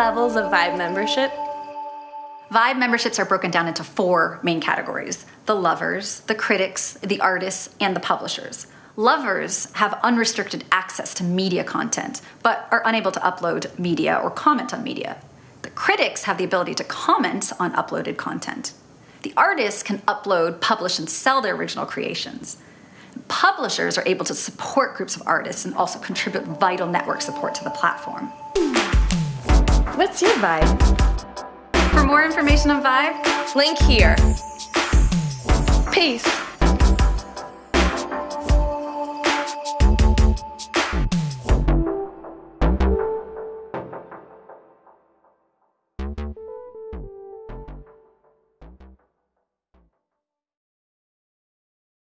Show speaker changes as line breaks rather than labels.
levels of Vibe membership?
Vibe memberships are broken down into four main categories the lovers, the critics, the artists, and the publishers. Lovers have unrestricted access to media content, but are unable to upload media or comment on media. The critics have the ability to comment on uploaded content. The artists can upload, publish, and sell their original creations. Publishers are able to support groups of artists and also contribute vital network support to the platform.
What's your vibe?
For more information on Vibe,
Link here. Peace.